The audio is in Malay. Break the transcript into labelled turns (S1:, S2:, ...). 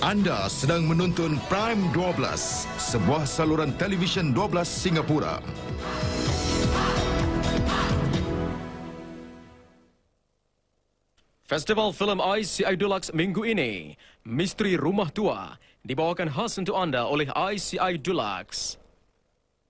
S1: Anda sedang menonton Prime 12, sebuah saluran televisyen 12 Singapura.
S2: Festival filem ICI Dulux Deluxe minggu ini, Misteri Rumah Tua, dibawakan khas untuk anda oleh ICI Dulux. Deluxe.